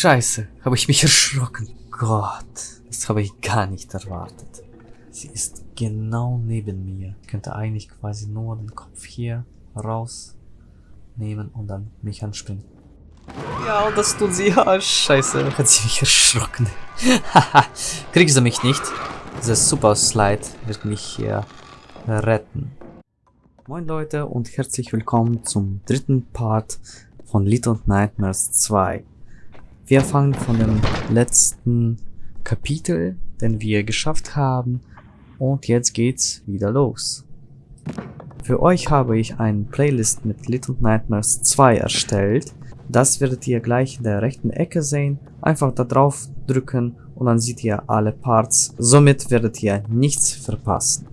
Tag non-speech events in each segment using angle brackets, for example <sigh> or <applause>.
scheiße, habe ich mich <laughs> erschrocken. Gott, das habe ich gar nicht erwartet. Sie ist genau neben mir. Ich könnte eigentlich quasi nur den Kopf hier rausnehmen und dann mich anspringen. Ja, und das tut sie. Ja, scheiße, hat sie mich erschrocken. <laughs> Haha, kriegst du mich nicht? Dieser Super Slide wird mich hier retten. Moin Leute und herzlich willkommen zum dritten Part von Little Nightmares 2. Wir fangen von dem letzten Kapitel, den wir geschafft haben und jetzt geht's wieder los. Für euch habe ich eine Playlist mit Little Nightmares 2 erstellt. Das werdet ihr gleich in der rechten Ecke sehen. Einfach da drauf drücken und dann seht ihr alle Parts. Somit werdet ihr nichts verpassen.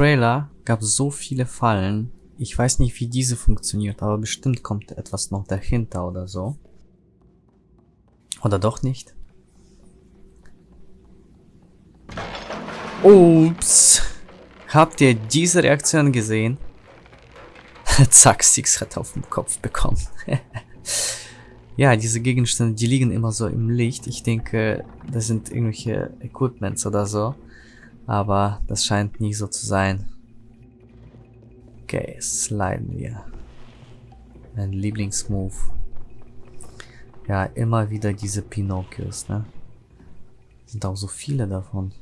Trailer gab so viele Fallen. Ich weiß nicht, wie diese funktioniert, aber bestimmt kommt etwas noch dahinter oder so. Oder doch nicht? Ups. Habt ihr diese Reaktion gesehen? <laughs> Zack, Six hat auf den Kopf bekommen. <laughs> ja, diese Gegenstände, die liegen immer so im Licht. Ich denke, das sind irgendwelche Equipments oder so. Aber das scheint nie so zu sein. Okay, sliden wir. Mein Lieblingsmove. Ja, immer wieder diese Pinocchios, ne? Sind auch so viele davon.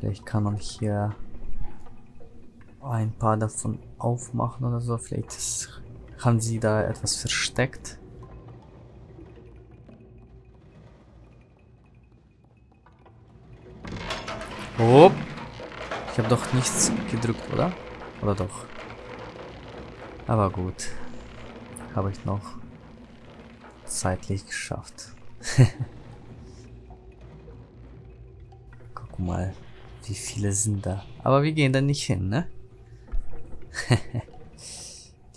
Vielleicht kann man hier ein paar davon aufmachen oder so. Vielleicht ist haben sie da etwas versteckt? Oh. Ich habe doch nichts gedrückt, oder? Oder doch? Aber gut. Habe ich noch zeitlich geschafft. <laughs> Guck mal, wie viele sind da. Aber wir gehen da nicht hin, ne? <laughs>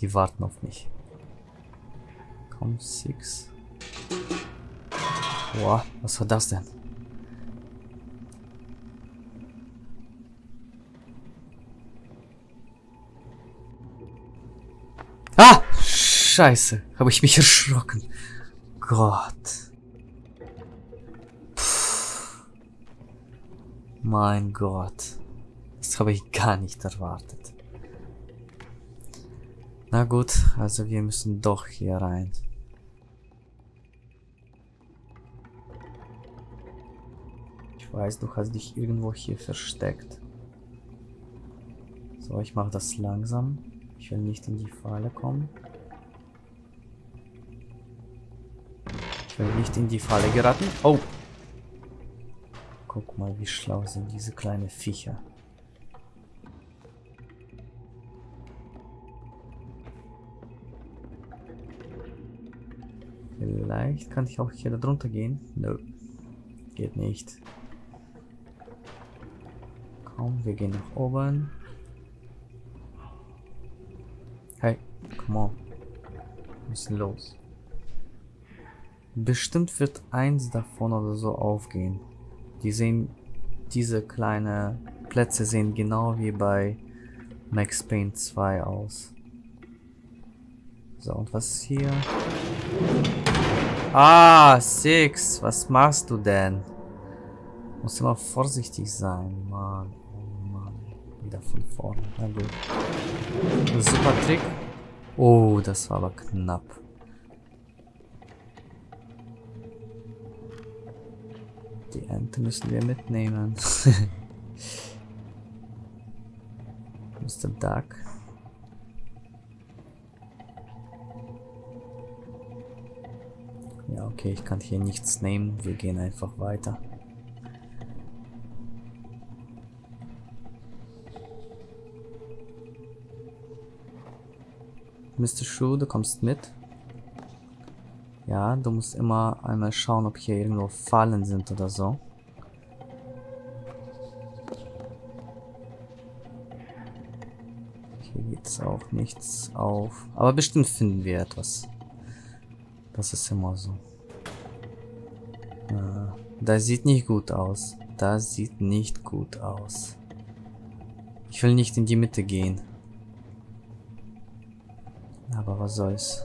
Die warten auf mich. Komm, Six. Boah, was war das denn? Ah! Scheiße, habe ich mich erschrocken. Gott. Puh. Mein Gott. Das habe ich gar nicht erwartet. Na gut, also wir müssen doch hier rein. Ich weiß, du hast dich irgendwo hier versteckt. So, ich mache das langsam. Ich will nicht in die Falle kommen. Ich will nicht in die Falle geraten. Oh! Guck mal, wie schlau sind diese kleinen Viecher. Vielleicht kann ich auch hier da drunter gehen. Nö. Geht nicht. Komm, wir gehen nach oben. Hey, come on. Wir müssen los. Bestimmt wird eins davon oder so aufgehen. Die sehen, diese kleine Plätze sehen genau wie bei Max Payne 2 aus. So, und was ist hier? Ah, Six, was machst du denn? Muss immer vorsichtig sein, Mann. Oh Mann. Wieder von vorne. Na gut. Super Trick. Oh, das war aber knapp. Die Ente müssen wir mitnehmen. <laughs> Mr. Duck. Ja, okay, ich kann hier nichts nehmen. Wir gehen einfach weiter. Mr. Schuh, du kommst mit. Ja, du musst immer einmal schauen, ob hier irgendwo Fallen sind oder so. Hier geht's auch nichts auf. Aber bestimmt finden wir etwas. Das ist immer so. Äh, das sieht nicht gut aus. Das sieht nicht gut aus. Ich will nicht in die Mitte gehen. Aber was soll's.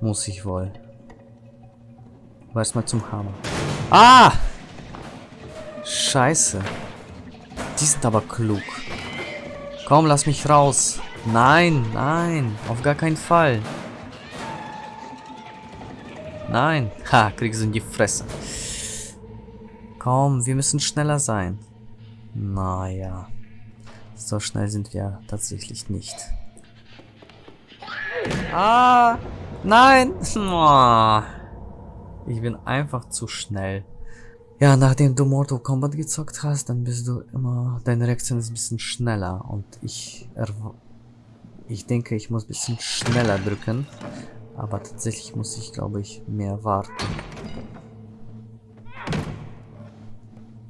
Muss ich wohl. Weiß mal zum Hammer. Ah! Scheiße. Die sind aber klug. Komm, lass mich raus. Nein, nein. Auf gar keinen Fall. Nein. Ha, kriegst du in die Fresse. Komm, wir müssen schneller sein. Naja. So schnell sind wir tatsächlich nicht. Ah! Nein! Ich bin einfach zu schnell. Ja, nachdem du Mortal Kombat gezockt hast, dann bist du immer... Deine Reaktion ist ein bisschen schneller. Und ich... Ich denke, ich muss ein bisschen schneller drücken. Aber tatsächlich muss ich, glaube ich, mehr warten.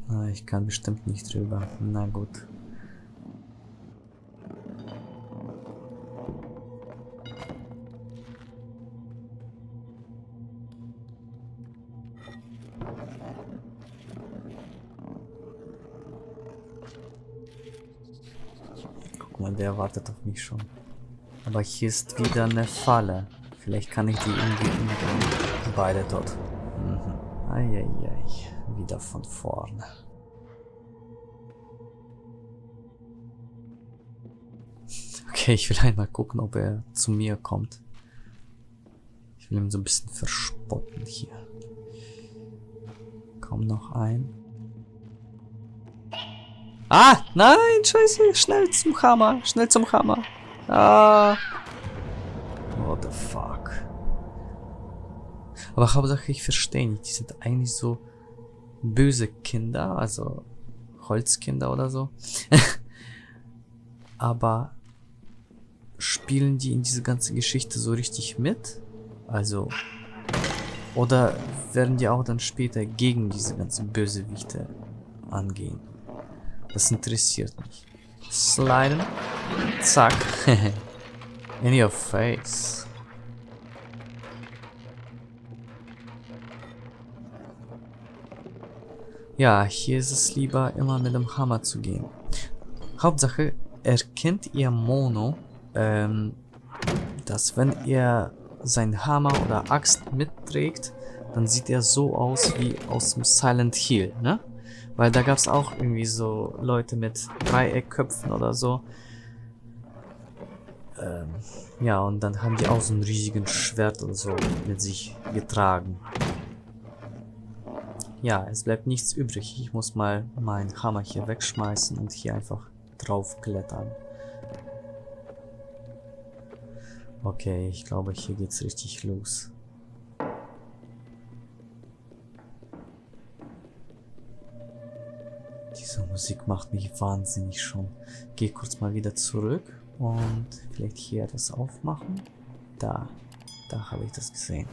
Ah, ich kann bestimmt nicht drüber. Na gut. Guck mal, der wartet auf mich schon. Aber hier ist wieder eine Falle. Vielleicht kann ich die irgendwie. Beide tot. Mhm. Eieiei. Wieder von vorne. Okay, ich will einmal gucken, ob er zu mir kommt. Ich will ihn so ein bisschen verspotten hier. Komm noch ein. Ah, nein, scheiße, schnell zum Hammer, schnell zum Hammer. Ah. What the fuck. Aber Hauptsache, ich verstehe nicht, die sind eigentlich so böse Kinder, also Holzkinder oder so. <laughs> Aber spielen die in diese ganze Geschichte so richtig mit? Also, oder werden die auch dann später gegen diese ganzen Bösewichte angehen? Das interessiert mich. Sliden. Zack. <laughs> In your face. Ja, hier ist es lieber immer mit dem Hammer zu gehen. Hauptsache, erkennt ihr Mono, ähm, dass wenn er sein Hammer oder Axt mitträgt, dann sieht er so aus wie aus dem Silent Hill, ne? Weil da gab es auch irgendwie so Leute mit Dreieckköpfen oder so. Ähm, ja, und dann haben die auch so ein riesigen Schwert oder so mit sich getragen. Ja, es bleibt nichts übrig. Ich muss mal meinen Hammer hier wegschmeißen und hier einfach drauf klettern. Okay, ich glaube, hier geht's richtig los. Diese Musik macht mich wahnsinnig schon. Geh kurz mal wieder zurück und vielleicht hier das aufmachen. Da, da habe ich das gesehen.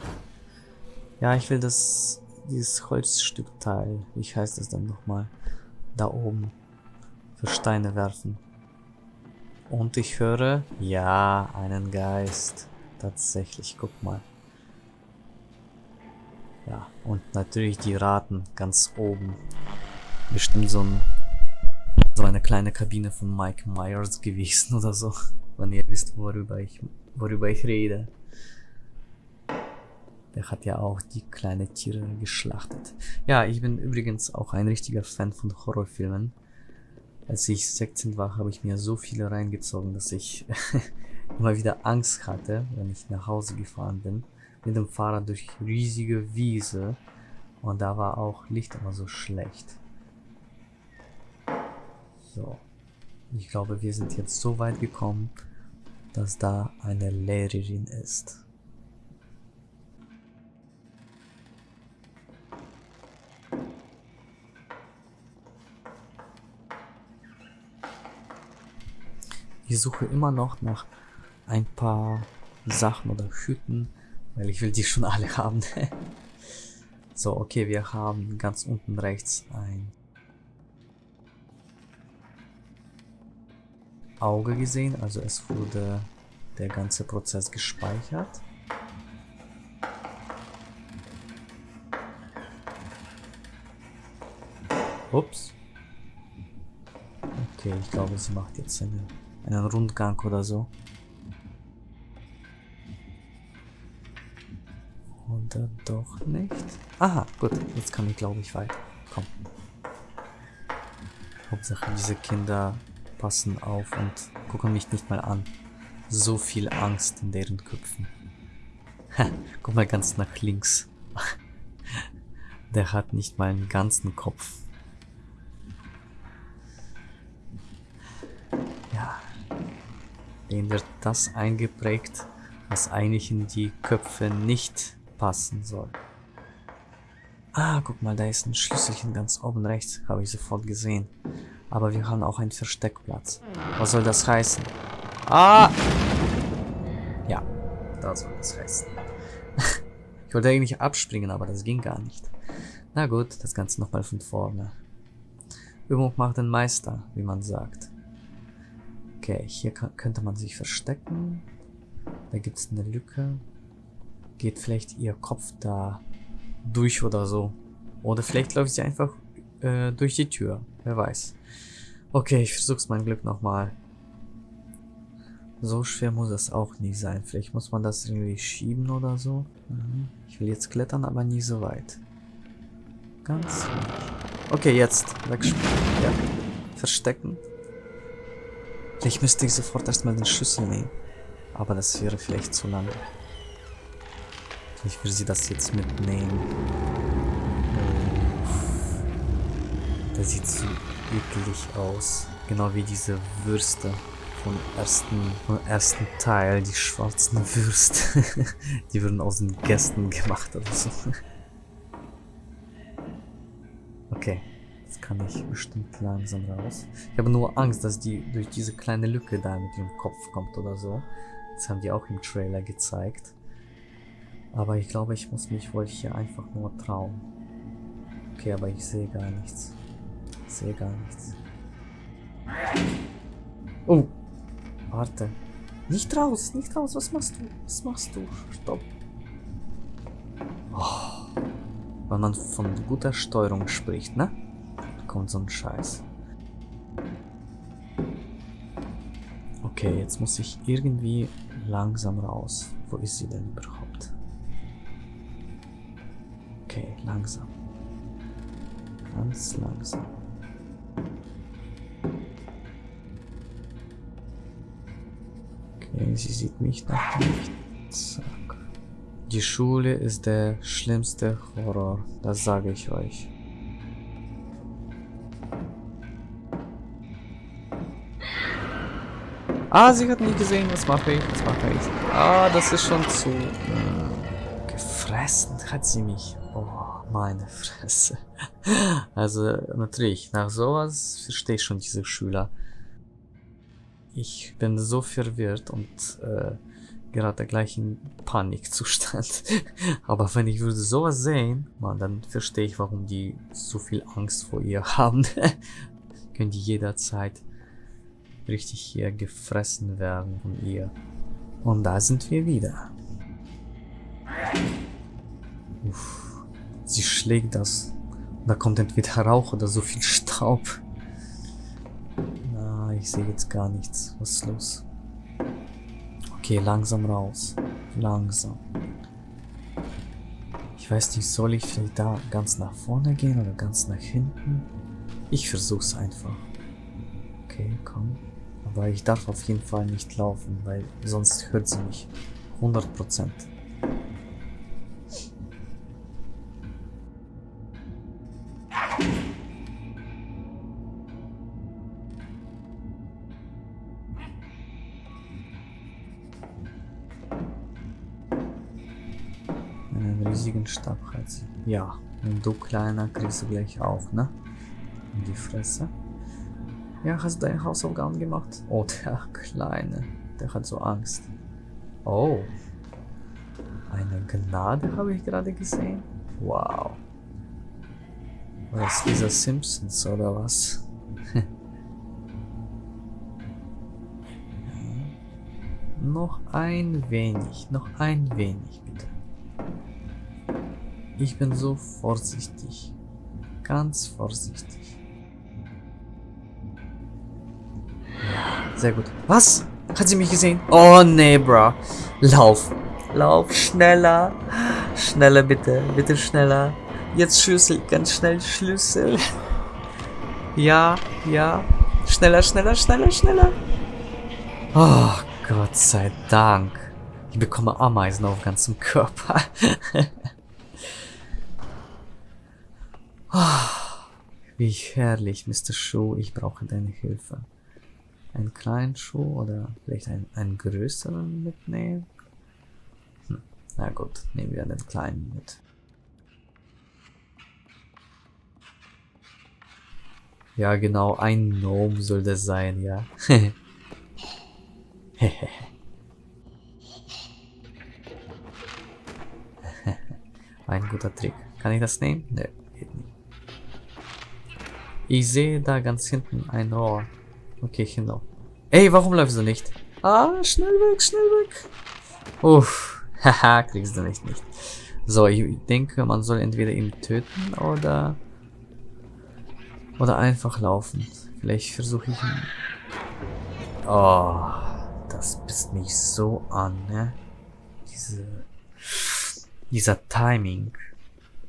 Ja, ich will das dieses Holzstückteil, wie heißt das dann nochmal, da oben für Steine werfen. Und ich höre, ja, einen Geist. Tatsächlich, guck mal. Ja, und natürlich die Raten ganz oben. Bestimmt so, ein, so eine kleine Kabine von Mike Myers <laughs> gewesen oder so. Wenn ihr wisst, worüber ich, worüber ich rede. Der hat ja auch die kleinen Tiere geschlachtet. Ja, ich bin übrigens auch ein richtiger Fan von Horrorfilmen. Als ich 16 war, habe ich mir so viele reingezogen, dass ich <laughs> immer wieder Angst hatte, wenn ich nach Hause gefahren bin. Mit dem Fahrrad durch riesige Wiese. Und da war auch Licht immer so schlecht. So. Ich glaube, wir sind jetzt so weit gekommen, dass da eine Lehrerin ist. Ich suche immer noch nach ein paar Sachen oder Hüten, weil ich will die schon alle <laughs> haben. so, okay, wir haben ganz unten rechts ein Auge gesehen, also es wurde der ganze Prozess gespeichert. Ups. Okay, ich glaube, sie macht jetzt eine einen Rundgang oder so. Oder doch nicht? Aha, gut. Jetzt kann ich, glaube ich, weiter. Komm. Hauptsache, diese Kinder passen auf und gucken mich nicht mal an. So viel Angst in deren Köpfen. Guck mal ganz nach links. <laughs> Der hat nicht mal einen ganzen Kopf. Wird das eingeprägt, was eigentlich in die Köpfe nicht passen soll. Ah, guck mal, da ist ein Schlüsselchen ganz oben rechts, habe ich sofort gesehen. Aber wir haben auch einen Versteckplatz. Was soll das heißen? Ah! Ja, da soll das heißen. <laughs> ich wollte eigentlich abspringen, aber das ging gar nicht. Na gut, das Ganze nochmal von vorne. Übung macht den Meister, wie man sagt. Okay, hier könnte man sich verstecken. Da gibt es eine Lücke. Geht vielleicht ihr Kopf da durch oder so. Oder vielleicht läuft sie einfach äh, durch die Tür. Wer weiß. Okay, ich versuch's mein Glück nochmal. So schwer muss es auch nie sein. Vielleicht muss man das irgendwie schieben oder so. Mhm. Ich will jetzt klettern, aber nie so weit. Ganz Okay, jetzt. Wegspringen. Ja. Verstecken. Vielleicht müsste ich sofort erstmal den Schlüssel nehmen. Aber das wäre vielleicht zu lang. Ich will sie das jetzt mitnehmen. Uff. Das sieht so eklig aus. Genau wie diese Würste vom ersten, vom ersten Teil, die schwarzen Würste. <laughs> die wurden aus den Gästen gemacht oder so. Okay. Jetzt kann ich bestimmt langsam raus. Ich habe nur Angst, dass die durch diese kleine Lücke da mit ihrem Kopf kommt oder so. Das haben die auch im Trailer gezeigt. Aber ich glaube, ich muss mich wohl hier einfach nur trauen. Okay, aber ich sehe gar nichts. Ich sehe gar nichts. Oh! Warte. Nicht raus, nicht raus. Was machst du? Was machst du? Stopp. Oh. Wenn man von guter Steuerung spricht, ne? Kommt so ein Scheiß. Okay, jetzt muss ich irgendwie langsam raus. Wo ist sie denn überhaupt? Okay, langsam. Ganz langsam. Okay, sie sieht mich noch nicht. Zack. Die Schule ist der schlimmste Horror, das sage ich euch. Ah, sie hat mich gesehen. Was mache ich? Was mache ich? Ah, das ist schon zu... Äh, gefressen hat sie mich. Oh, meine Fresse. <laughs> Also natürlich, nach sowas verstehe ich schon diese Schüler. Ich bin so verwirrt und äh, gerade gleich in Panikzustand. <laughs> Aber wenn ich würde sowas sehen, man, dann verstehe ich, warum die so viel Angst vor ihr <laughs> haben. Können die jederzeit richtig hier gefressen werden von ihr. Und da sind wir wieder. Uff, sie schlägt das. Da kommt entweder Rauch oder so viel Staub. Na, ich sehe jetzt gar nichts. Was ist los? Okay, langsam raus. Langsam. Ich weiß nicht, soll ich vielleicht da ganz nach vorne gehen oder ganz nach hinten? Ich versuch's einfach. Okay, komm. Aber ich darf auf jeden Fall nicht laufen, weil sonst hört sie mich. 100 Prozent. Einen riesigen Stab hat sie. Ja, und du kleiner kriegst du gleich auch, ne? In die Fresse. Ja, hast du deine Hausaufgaben gemacht? Oh, der Kleine. Der hat so Angst. Oh. Eine Gnade habe ich gerade gesehen. Wow. Was ist dieser Simpsons oder was? <laughs> noch ein wenig, noch ein wenig bitte. Ich bin so vorsichtig. Ganz vorsichtig. Sehr gut. Was? Hat sie mich gesehen? Oh nee, bro. Lauf. Lauf schneller. Schneller bitte. Bitte schneller. Jetzt Schlüssel. Ganz schnell Schlüssel. Ja, ja. Schneller, schneller, schneller, schneller. Oh, Gott sei Dank. Ich bekomme Ameisen auf ganzem Körper. <laughs> oh, wie herrlich, Mr. Schuh. Ich brauche deine Hilfe. Einen kleinen Schuh oder vielleicht einen, einen größeren mitnehmen? Hm. Na gut, nehmen wir den kleinen mit. Ja, genau, ein Gnome soll das sein, ja. <laughs> ein guter Trick. Kann ich das nehmen? Ne, geht nicht. Ich sehe da ganz hinten ein Rohr. Okay, genau. Ey, warum läufst du nicht? Ah, schnell weg, schnell weg. Uff, <laughs> haha, kriegst du nicht nicht. So, ich denke, man soll entweder ihn töten oder oder einfach laufen. Vielleicht versuche ich ihn... Oh, das pisst mich so an, ne? Diese... Dieser Timing.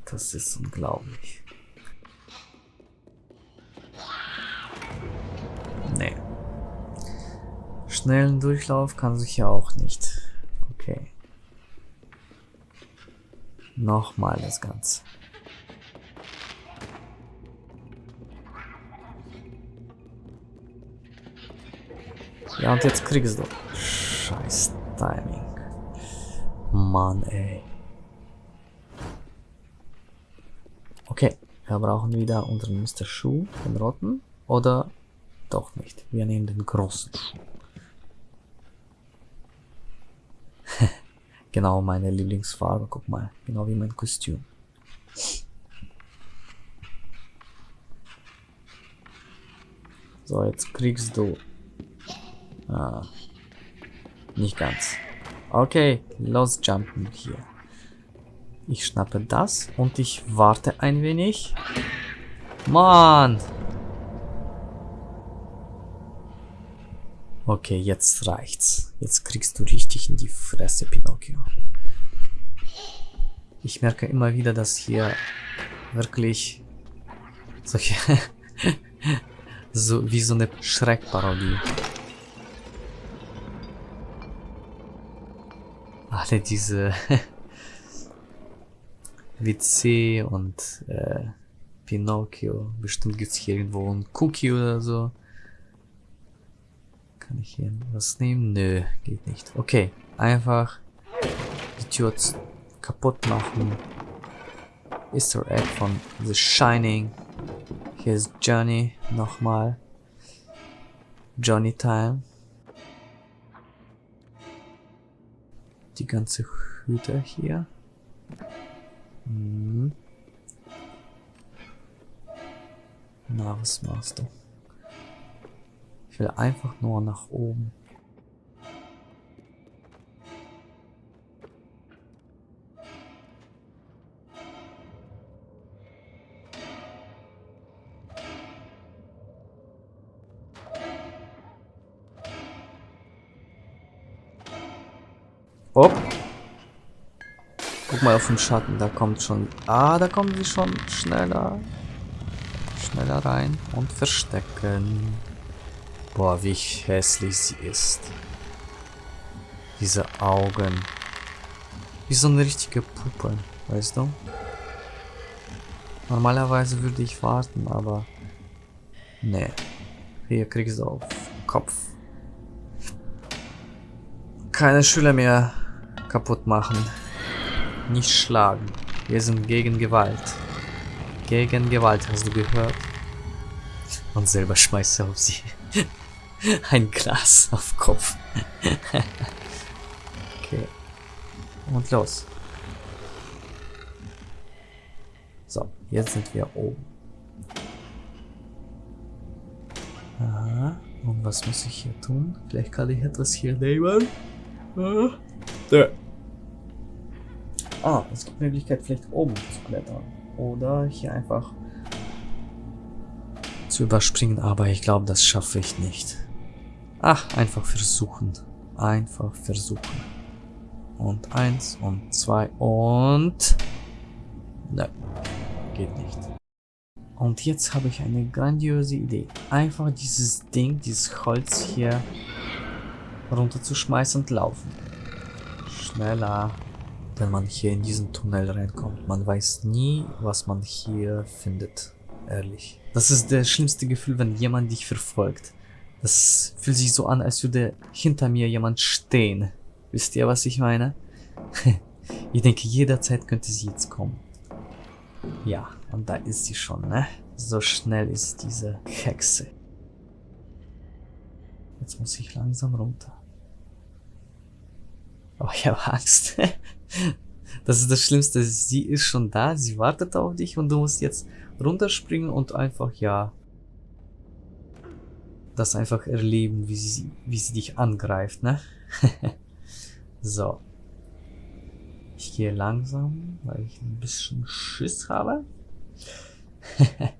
Das ist unglaublich. Schnellen Durchlauf kann sich ja auch nicht. Okay. Nochmal das Ganze. Ja, und jetzt kriegst du. Scheiß Timing. Mann, ey. Okay, wir brauchen wieder unseren Mr. Schuh, den roten. Oder doch nicht. Wir nehmen den großen Schuh. Genau meine Lieblingsfarbe. Guck mal. Genau wie mein Kostüm. So, jetzt kriegst du Ah. Nicht ganz. Okay, los jumpen hier. Ich schnappe das und ich warte ein wenig. Mann! Okay, jetzt reicht's. Jetzt kriegst du richtig in die Fresse, Pinocchio. Ich merke immer wieder, dass hier wirklich solche <laughs> so wie so eine Schreckparodie alle diese <laughs> WC und äh, Pinocchio. Bestimmt gibt es hier irgendwo ein Cookie oder so. Kann ich hier was nehmen? Nö, geht nicht. Okay, einfach die Tür kaputt machen. Easter Egg von The Shining. Hier ist Johnny nochmal. Johnny Time. Die ganze Hütte hier. Hm. Na, was machst du? Will einfach nur nach oben. Hopp. Guck mal auf den Schatten, da kommt schon... Ah, da kommen sie schon schneller. Schneller rein und verstecken. Boah, wie hässlich sie ist. Diese Augen. Wie so eine richtige Puppe, weißt du? Normalerweise würde ich warten, aber... Nee. Hier kriegst du auf Kopf. Keine Schüler mehr kaputt machen. Nicht schlagen. Wir sind gegen Gewalt. Gegen Gewalt, hast du gehört? Und selber schmeißt er auf sie. <laughs> Ein Glas auf Kopf. <laughs> okay. Und los. So, jetzt sind wir oben. Aha. Und was muss ich hier tun? Vielleicht kann ich etwas hier nehmen. Ah. Ah, es gibt Möglichkeit, vielleicht oben zu klettern. Oder hier einfach zu überspringen, aber ich glaube, das schaffe ich nicht. Ach, einfach versuchen. Einfach versuchen. Und eins und zwei und... Ne, geht nicht. Und jetzt habe ich eine grandiose Idee. Einfach dieses Ding, dieses Holz hier runterzuschmeißen und laufen. Schneller. Wenn man hier in diesen Tunnel reinkommt. Man weiß nie, was man hier findet. Ehrlich. Das ist das schlimmste Gefühl, wenn jemand dich verfolgt. Das fühlt sich so an, als würde hinter mir jemand stehen. Wisst ihr, was ich meine? <laughs> ich denke, jederzeit könnte sie jetzt kommen. Ja, und da ist sie schon, ne? So schnell ist diese Hexe. Jetzt muss ich langsam runter. Oh, ich habe Angst. <laughs> das ist das Schlimmste. Sie ist schon da, sie wartet auf dich und du musst jetzt runterspringen und einfach, ja, das einfach erleben, wie sie, wie sie dich angreift, ne? <laughs> so. Ich gehe langsam, weil ich ein bisschen Schiss habe. <laughs>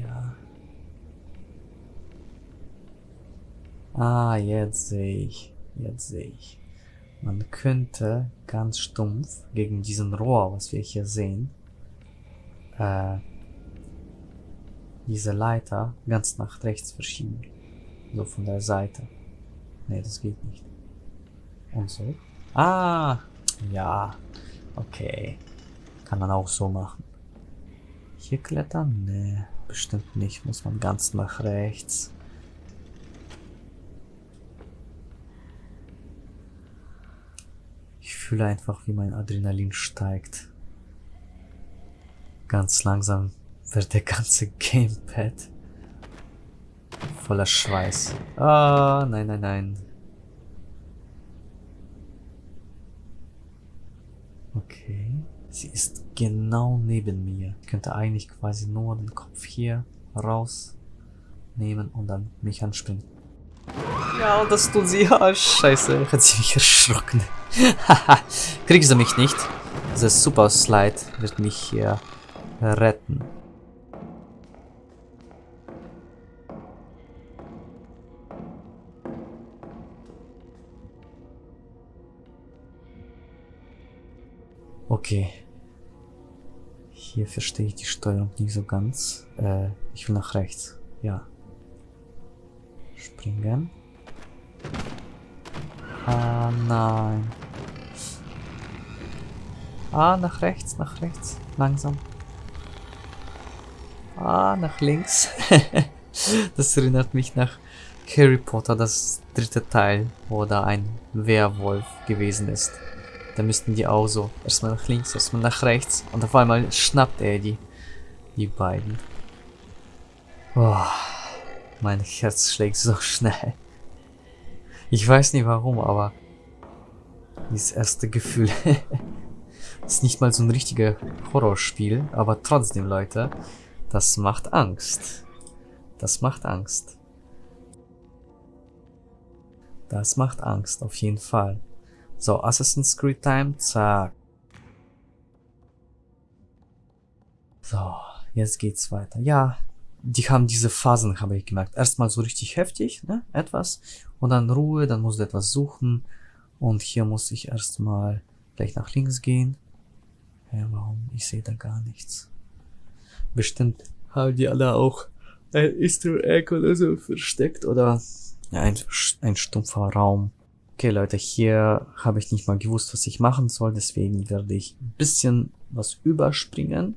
ja. Ah, jetzt sehe ich. Jetzt sehe ich. Man könnte ganz stumpf gegen diesen Rohr, was wir hier sehen, äh, diese Leiter ganz nach rechts verschieben. So von der Seite. Nee, das geht nicht. Und so. Ah, ja. Okay. Kann man auch so machen. Hier klettern? Nee, bestimmt nicht. Muss man ganz nach rechts. Ich fühle einfach, wie mein Adrenalin steigt. Ganz langsam wird der ganze Gamepad voller Schweiß. Ah, nein, nein, nein. Okay. Sie ist genau neben mir. Ich könnte eigentlich quasi nur den Kopf hier rausnehmen und dann mich anspringen. Ja, das tut sie. <laughs> Ah, scheiße. Hat sie mich erschrocken. Haha. <laughs> Kriegst du mich nicht? Dieser Super Slide wird mich hier retten. Okay. Hier verstehe ich die Steuerung nicht so ganz. Äh, ich will nach rechts. Ja. Springen. Ah, nein. Ah, nach rechts, nach rechts. Langsam. Ah, nach links. <laughs> das erinnert mich nach Harry Potter, das dritte Teil, wo da ein Werwolf gewesen ist. Dann müssten die auch so erstmal nach links, erstmal nach rechts und auf einmal schnappt er die, die beiden. Oh, mein Herz schlägt so schnell. Ich weiß nicht warum, aber dieses erste Gefühl <laughs> ist nicht mal so ein richtiger Horrorspiel, aber trotzdem, Leute, das macht Angst. Das macht Angst. Das macht Angst, auf jeden Fall. So, Assassin's Creed Time, zack. So, jetzt geht's weiter. Ja, die haben diese Phasen, habe ich gemerkt. Erstmal so richtig heftig, ne, etwas. Und dann Ruhe, dann musst du etwas suchen. Und hier muss ich erstmal gleich nach links gehen. Ja, warum? Ich sehe da gar nichts. Bestimmt haben die alle auch ein Easter Egg oder so versteckt oder ja, ein, ein stumpfer Raum. Okay, Leute, hier habe ich nicht mal gewusst, was ich machen soll, deswegen werde ich ein bisschen was überspringen.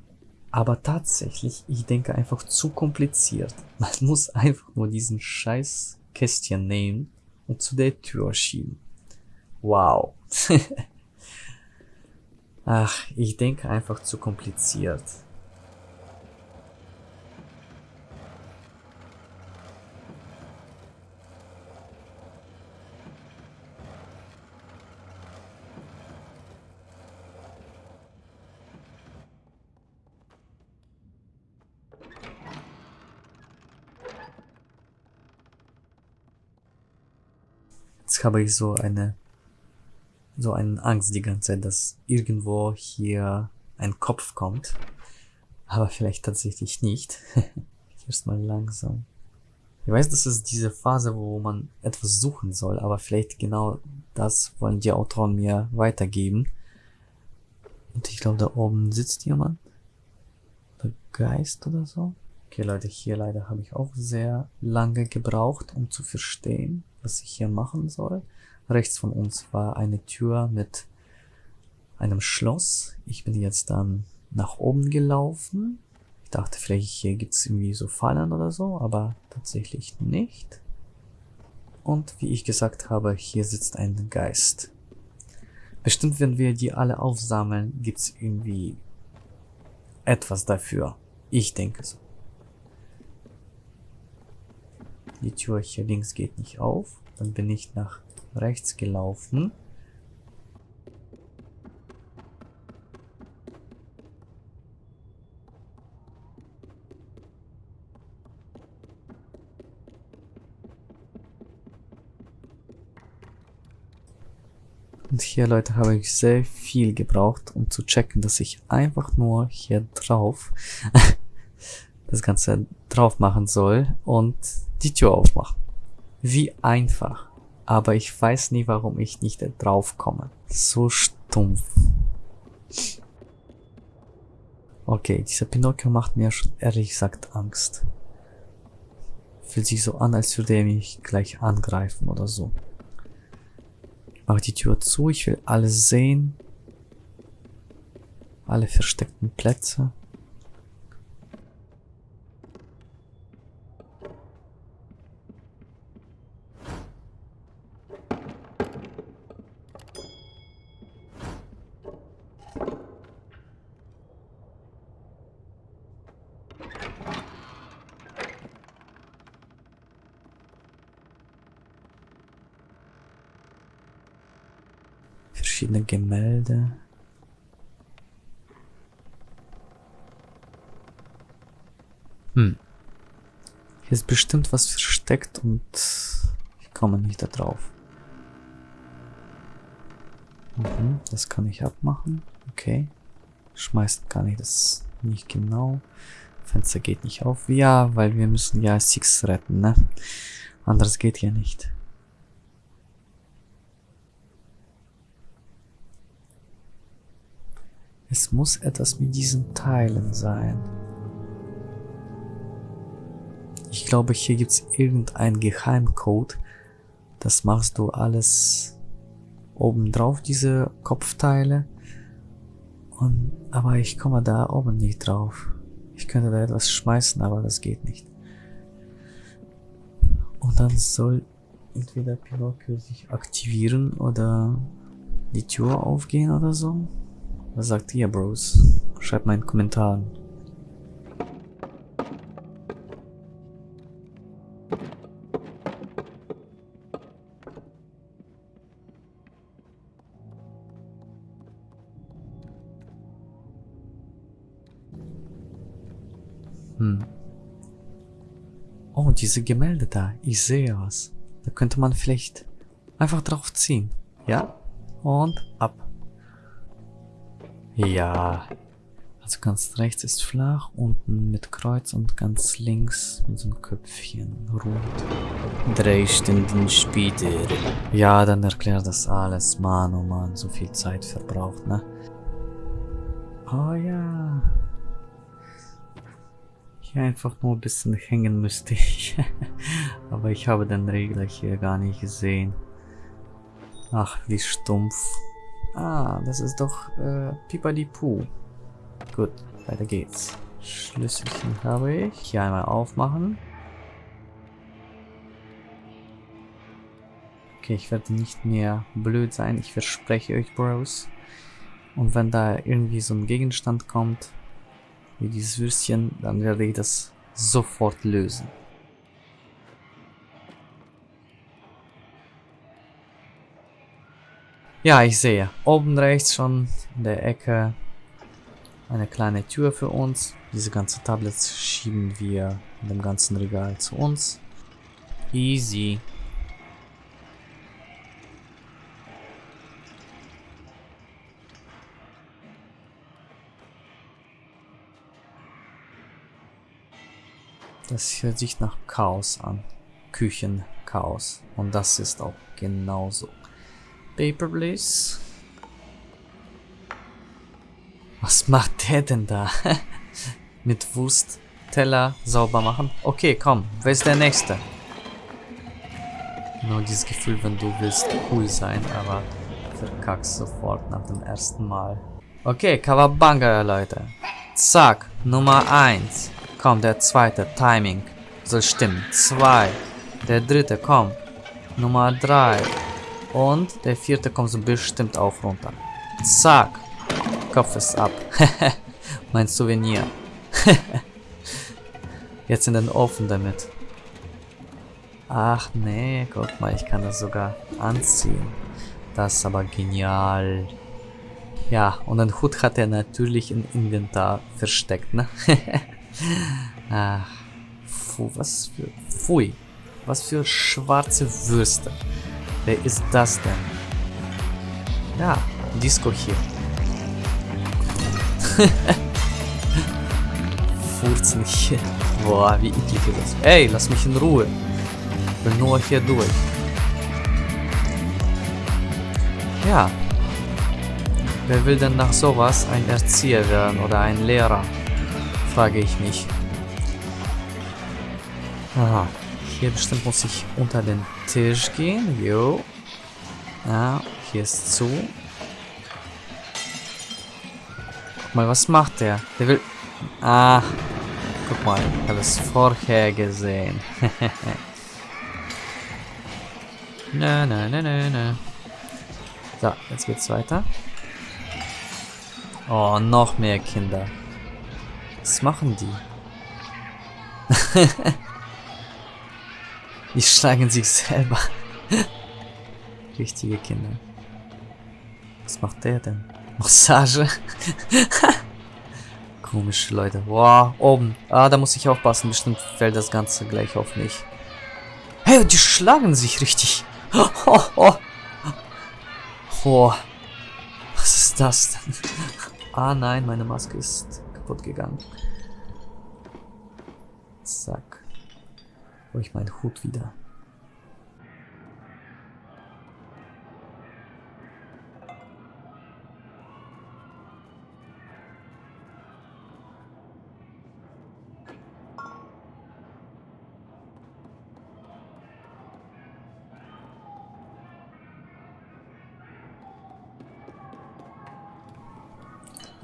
Aber tatsächlich, ich denke einfach zu kompliziert. <laughs> Man muss einfach nur diesen scheiß Kästchen nehmen und zu der Tür schieben. Wow. <laughs> Ach, ich denke einfach zu kompliziert. Jetzt habe ich so eine so eine Angst die ganze Zeit, dass irgendwo hier ein Kopf kommt. Aber vielleicht tatsächlich nicht. <laughs> Erstmal langsam. Ich weiß, das ist diese Phase, wo man etwas suchen soll, aber vielleicht genau das wollen die Autoren mir weitergeben. Und ich glaube, da oben sitzt jemand. Der Geist oder so. Okay, Leute, hier leider habe ich auch sehr lange gebraucht, um zu verstehen, was ich hier machen soll. Rechts von uns war eine Tür mit einem Schloss. Ich bin jetzt dann nach oben gelaufen. Ich dachte, vielleicht hier gibt's irgendwie so Fallen oder so, aber tatsächlich nicht. Und wie ich gesagt habe, hier sitzt ein Geist. Bestimmt, wenn wir die alle aufsammeln, gibt's irgendwie etwas dafür. Ich denke so. Die Tür hier links geht nicht auf. Dann bin ich nach rechts gelaufen. Und hier, Leute, habe ich sehr viel gebraucht, um zu checken, dass ich einfach nur hier drauf <laughs> das Ganze drauf machen soll und die Tür aufmachen. Wie einfach aber ich weiß nie, warum ich nicht drauf komme. So stumpf. Okay, dieser Pinocchio macht mir schon ehrlich gesagt Angst. Fühlt sich so an, als würde er mich gleich angreifen oder so. Ich mache die Tür zu, ich will alles sehen. Alle versteckten Plätze. Verschiedene Gemälde. Hm. Hier ist bestimmt was versteckt und ich komme nicht da drauf. Mhm, das kann ich abmachen. Okay. Schmeißt kann ich das nicht genau. Fenster geht nicht auf. Ja, weil wir müssen ja Six retten, ne? Anders geht ja nicht. Es muss etwas mit diesen Teilen sein. Ich glaube, hier gibt es irgendein Geheimcode. Das machst du alles oben drauf, diese Kopfteile. Und, aber ich komme da oben nicht drauf. Ich könnte da etwas schmeißen, aber das geht nicht. Und dann soll entweder Pinocchio sich aktivieren oder die Tür aufgehen oder so? Was sagt ihr, Bros? Schreibt mal in den Kommentaren. Hm. Oh, diese Gemälde da. Ich sehe was. Da könnte man vielleicht einfach drauf ziehen. Ja? Und ab. Ja. Also ganz rechts ist flach, unten mit Kreuz und ganz links mit so einem Köpfchen rund. Drei Stunden später. Ja, dann erklärt das alles. Mann, oh Mann, so viel Zeit verbraucht, ne? Oh ja. Hier einfach nur ein bisschen hängen müsste ich. <laughs> Aber ich habe den Regler hier gar nicht gesehen. Ach, wie stumpf. Ah, das ist doch äh, Pipadipu. Gut, weiter geht's. Schlüsselchen habe ich. Hier einmal aufmachen. Okay, ich werde nicht mehr blöd sein. Ich verspreche euch, Bros. Und wenn da irgendwie so ein Gegenstand kommt, wie dieses Würstchen, dann werde ich das sofort lösen. Ja, ich sehe. Oben rechts schon in der Ecke eine kleine Tür für uns. Diese ganzen Tablets schieben wir in dem ganzen Regal zu uns. Easy. Das hört sich nach Chaos an. Küchenchaos. Und das ist auch genauso. Paper, please. Was macht der denn da? <laughs> Mit Wurst Teller sauber machen? Okay, komm. Wer ist der Nächste? Nur dieses Gefühl, wenn du willst cool sein, aber verkackst sofort nach dem ersten Mal. Okay, Kawabanga, Leute. Zack, Nummer 1. Komm, der zweite. Timing. Soll stimmen. Zwei. Der dritte, komm. Nummer drei. Und der vierte kommt so bestimmt auch runter. Zack. Kopf ist ab. <laughs> mein Souvenir. <laughs> Jetzt in den Ofen damit. Ach nee, guck mal, ich kann das sogar anziehen. Das ist aber genial. Ja, und den Hut hat er natürlich im Inventar versteckt, ne? <laughs> Ach, fu, was für... Pfui. Was für schwarze Würste. Wer ist das denn? Ja, Disco hier. <laughs> Furzen hier. Boah, wie eklig ist das. Ey, lass mich in Ruhe. Ich will nur hier durch. Ja. Wer will denn nach sowas ein Erzieher werden oder ein Lehrer? frage ich mich. Aha. Hier bestimmt muss ich unter den Tisch gehen. Jo. Ja, hier ist zu. Guck mal, was macht der? Der will... Ah. Guck mal, ich habe es vorher gesehen. <laughs> na, na, na, na, na. So, jetzt geht's weiter. Oh, noch mehr Kinder. Was machen die? <laughs> die schlagen sich selber. Richtige Kinder. Was macht der denn? Massage? <laughs> Komische Leute. Wow, oben. Ah, da muss ich aufpassen. Bestimmt fällt das Ganze gleich auf mich. Hey, die schlagen sich richtig. Oh, <laughs> oh. oh. Was ist das denn? Ah nein, meine Maske ist kaputt gegangen. Zack. Ich meinen Hut wieder.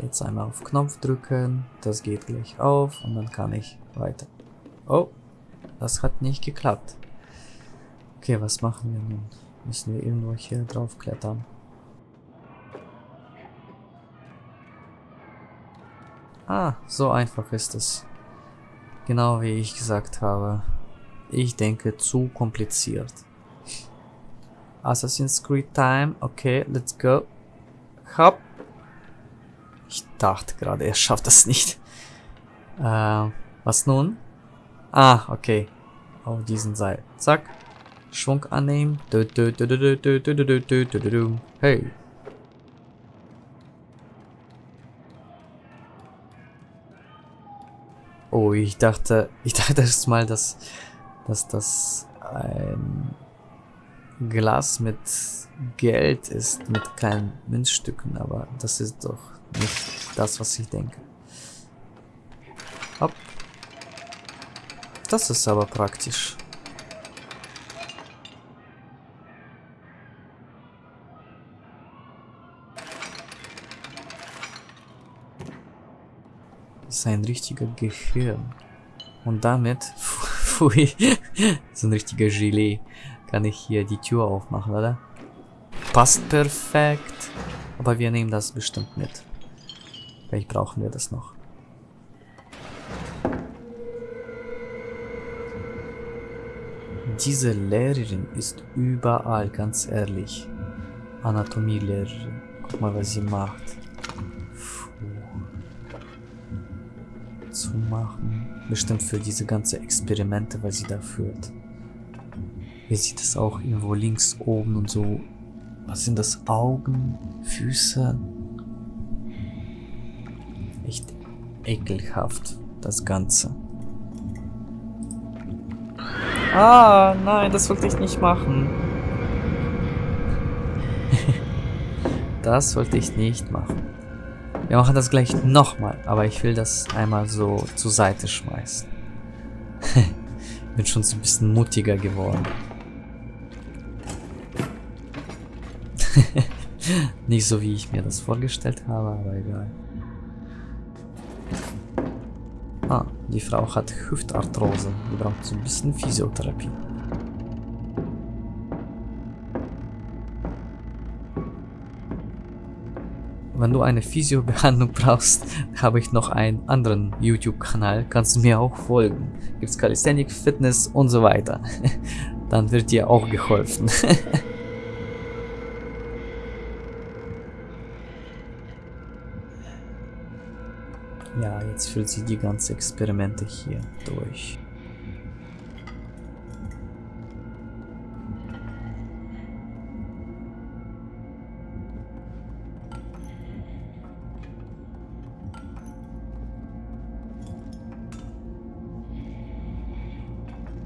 Jetzt einmal auf Knopf drücken, das geht gleich auf und dann kann ich weiter. Oh, das hat nicht geklappt. Okay, was machen wir nun? Müssen wir irgendwo hier drauf klettern? Ah, so einfach ist es. Genau wie ich gesagt habe. Ich denke, zu kompliziert. Assassin's Creed Time. Okay, let's go. Hopp. Ich dachte gerade, er schafft das nicht. Äh, was nun? Ah, okay. Auf diesen Seil. Zack. Schwung annehmen. Hey. Oh, ich dachte, ich dachte erst mal, dass, dass das ein Glas mit Geld ist, mit kleinen Münzstücken, aber das ist doch nicht das, was ich denke. Das ist aber praktisch. Das ist ein richtiger Gehirn. Und damit, <laughs> pfui, <laughs> so ein richtiger Gelee, kann ich hier die Tür aufmachen, oder? Passt perfekt. Aber wir nehmen das bestimmt mit. Vielleicht brauchen wir das noch. Diese Lehrerin ist überall, ganz ehrlich. Anatomielehrerin. Guck mal, was sie macht. Zumachen. Bestimmt für diese ganze Experimente, was sie da führt. Hier sieht es auch irgendwo links oben und so. Was sind das? Augen? Füße? Echt ekelhaft, das Ganze. Ah, nein, das wollte ich nicht machen. <laughs> das wollte ich nicht machen. Wir machen das gleich nochmal, aber ich will das einmal so zur Seite schmeißen. <laughs> Bin schon so ein bisschen mutiger geworden. <laughs> Nicht so, wie ich mir das vorgestellt habe, aber egal. Die Frau hat Hüftarthrose. Die braucht so ein bisschen Physiotherapie. Wenn du eine Physio-Behandlung brauchst, <laughs> habe ich noch einen anderen YouTube-Kanal. Kannst du mir auch folgen. Gibt's Calisthenic, Fitness und so weiter. <laughs> Dann wird dir auch geholfen. <laughs> jetzt führt sie die ganzen Experimente hier durch.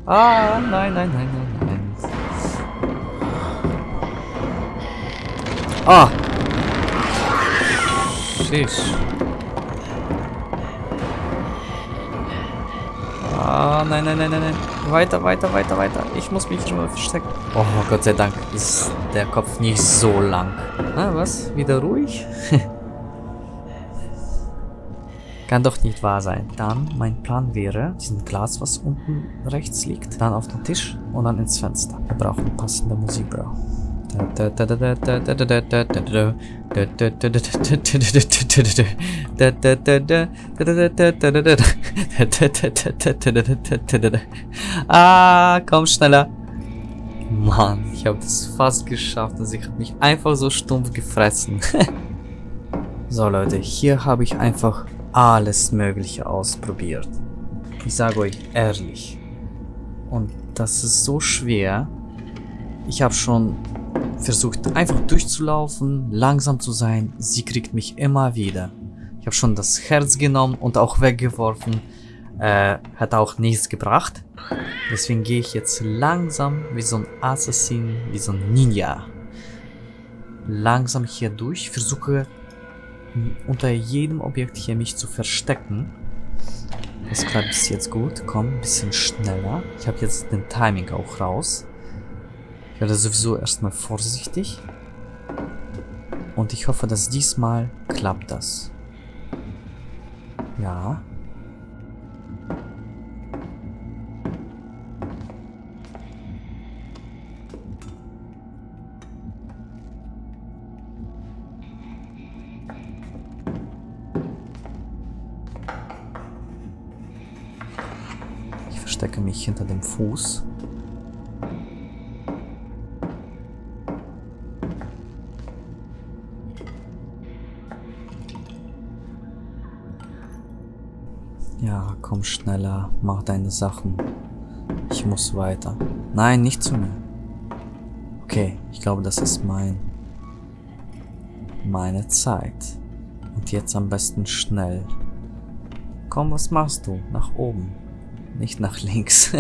Ah, nein, nein, nein, nein, nein. Ah! Sheesh. Ah, nein, nein, nein, nein, nein. Weiter, weiter, weiter, weiter. Ich muss mich schon mal verstecken. Oh, Gott sei Dank ist der Kopf nicht so lang. Na, was? Wieder ruhig? <laughs> Kann doch nicht wahr sein. Dann, mein Plan wäre, diesen Glas, was unten rechts liegt, dann auf den Tisch und dann ins Fenster. Wir brauchen passende Musik, Bro. Ah, komm schneller. Mann, ich habe das fast geschafft und sie hat mich einfach so stumpf gefressen. <laughs> so Leute, hier habe ich einfach alles mögliche ausprobiert. Ich sage euch ehrlich. Und das ist so schwer. Ich habe schon versucht einfach durchzulaufen, langsam zu sein. Sie kriegt mich immer wieder. Ich habe schon das Herz genommen und auch weggeworfen. Äh, hat auch nichts gebracht. Deswegen gehe ich jetzt langsam wie so ein Assassin, wie so ein Ninja. Langsam hier durch. Versuche unter jedem Objekt hier mich zu verstecken. Das klappt bis jetzt gut. Komm, ein bisschen schneller. Ich habe jetzt den Timing auch raus werde sowieso erstmal vorsichtig. Und ich hoffe, dass diesmal klappt das. Ja. Ich verstecke mich hinter dem Fuß. Ja, komm schneller, mach deine Sachen. Ich muss weiter. Nein, nicht zu mir. Okay, ich glaube, das ist mein... Meine Zeit. Und jetzt am besten schnell. Komm, was machst du? Nach oben. Nicht nach links. <laughs>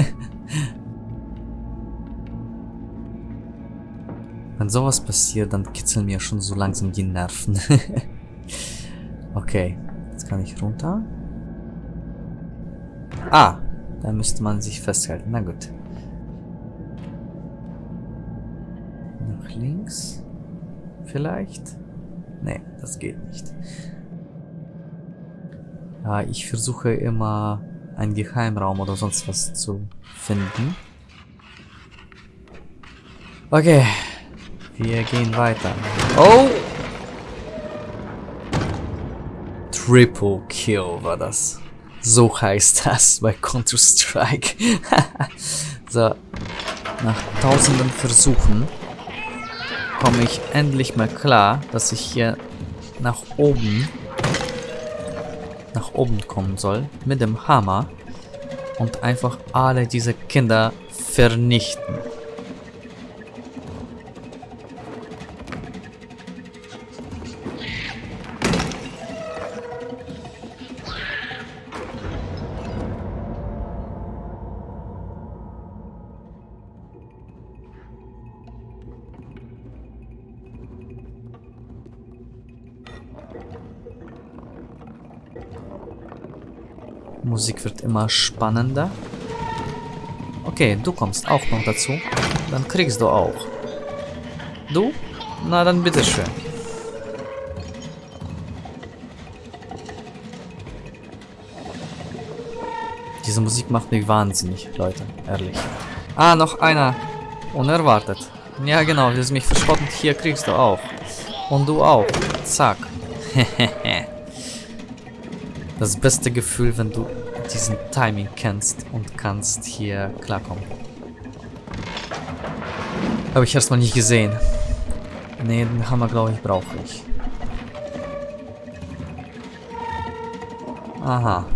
Wenn sowas passiert, dann kitzeln mir schon so langsam die Nerven. <laughs> okay, jetzt kann ich runter. Ah, da müsste man sich festhalten. Na gut. Nach links? Vielleicht? Nee, das geht nicht. Ja, ich versuche immer einen Geheimraum oder sonst was zu finden. Okay, wir gehen weiter. Oh! Triple Kill war das. So heißt das bei Counter-Strike. <laughs> so, nach tausenden Versuchen komme ich endlich mal klar, dass ich hier nach oben nach oben kommen soll mit dem Hammer und einfach alle diese Kinder vernichten. Musik wird immer spannender. Okay, du kommst auch noch dazu. Dann kriegst du auch. Du? Na dann bitteschön. Diese Musik macht mich wahnsinnig, Leute. Ehrlich. Ah, noch einer. Unerwartet. Ja, genau. Sind mich verschrottet. Hier kriegst du auch. Und du auch. Zack. <laughs> Das beste Gefühl, wenn du diesen Timing kennst und kannst hier klarkommen. Habe ich erstmal nicht gesehen. Ne, den Hammer, glaube ich, brauche ich. Aha.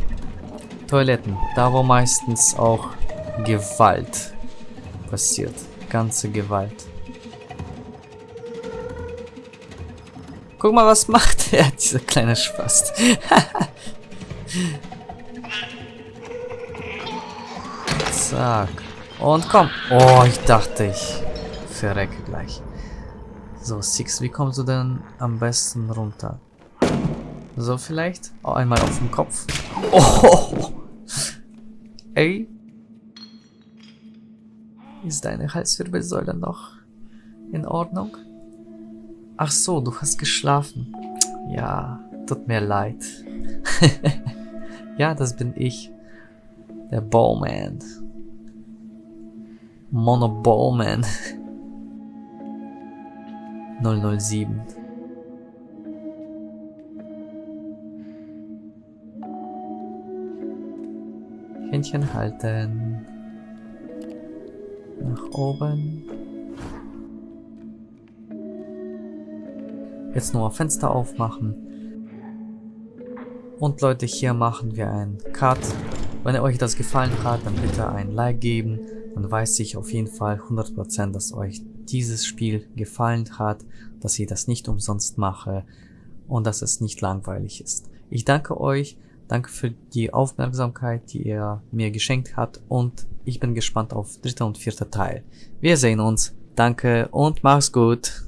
Toiletten. Da, wo meistens auch Gewalt passiert. Ganze Gewalt. Guck mal, was macht <laughs> er, dieser kleine Spast. <laughs> Zack. Und komm. Oh, ich dachte, ich verrecke gleich. So, Six, wie kommst du denn am besten runter? So vielleicht? Oh, einmal auf den Kopf. Oh! <laughs> Ey. Ist deine Halswirbelsäule noch in Ordnung? Ach so, du hast geschlafen. Ja, tut mir leid. <laughs> ja, das bin ich. Der Bowman. Mono Bowman. 007. Händchen halten. Nach oben. Jetzt nur Fenster aufmachen. Und Leute, hier machen wir einen Cut. Wenn euch das gefallen hat, dann bitte ein Like geben. Dann weiß ich auf jeden Fall 100%, dass euch dieses Spiel gefallen hat, dass ich das nicht umsonst mache und dass es nicht langweilig ist. Ich danke euch, danke für die Aufmerksamkeit, die ihr mir geschenkt habt und ich bin gespannt auf dritter und vierter Teil. Wir sehen uns, danke und mach's gut.